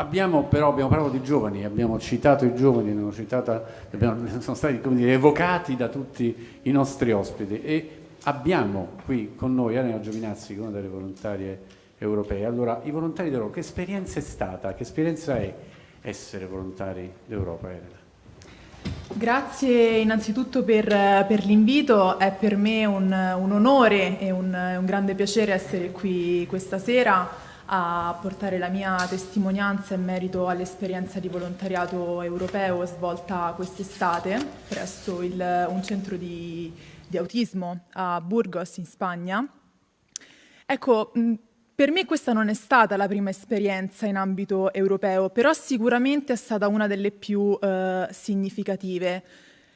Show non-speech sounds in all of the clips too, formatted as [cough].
Abbiamo però abbiamo parlato di giovani, abbiamo citato i giovani, citata, abbiamo, [laughs] sono stati dire, evocati da tutti i nostri ospiti e abbiamo qui con noi Elena Giovinazzi, una delle volontarie europee. Allora, i volontari d'Europa, che esperienza è stata? Che esperienza è essere volontari d'Europa, Elena? Grazie innanzitutto per, per l'invito, è per me un, un onore e un, un grande piacere essere qui questa sera a portare la mia testimonianza in merito all'esperienza di volontariato europeo svolta quest'estate presso il, un centro di, di, autismo a Burgos in Spagna. Ecco, per me questa non è stata la prima esperienza in ambito europeo, però sicuramente è stata una delle più eh, significative.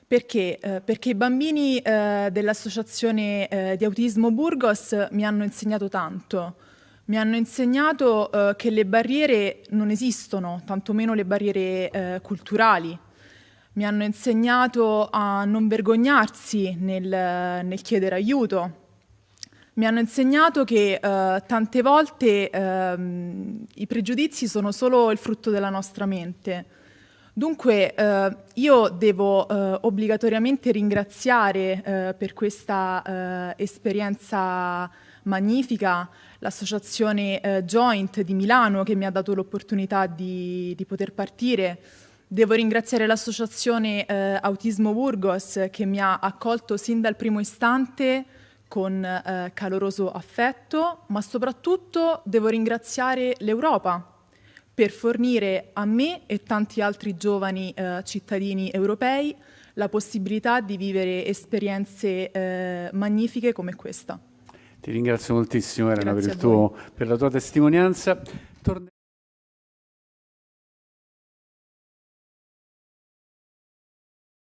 Perché? Eh, perché i bambini eh, dell'Associazione eh, di Autismo Burgos mi hanno insegnato tanto mi hanno insegnato eh, che le barriere non esistono, tantomeno le barriere eh, culturali. Mi hanno insegnato a non vergognarsi nel, nel chiedere aiuto. Mi hanno insegnato che eh, tante volte ehm, i pregiudizi sono solo il frutto della nostra mente. Dunque eh, io devo eh, obbligatoriamente ringraziare eh, per questa eh, esperienza magnifica l'associazione eh, Joint di Milano che mi ha dato l'opportunità di, di, poter partire. Devo ringraziare l'associazione eh, Autismo Burgos che mi ha accolto sin dal primo istante con caloroso affetto, ma soprattutto devo ringraziare l'Europa per fornire a me e tanti altri giovani eh, cittadini europei la possibilità di vivere esperienze eh, magnifiche come questa. Ti ringrazio moltissimo Elena per, tuo, per, la tua testimonianza. Torne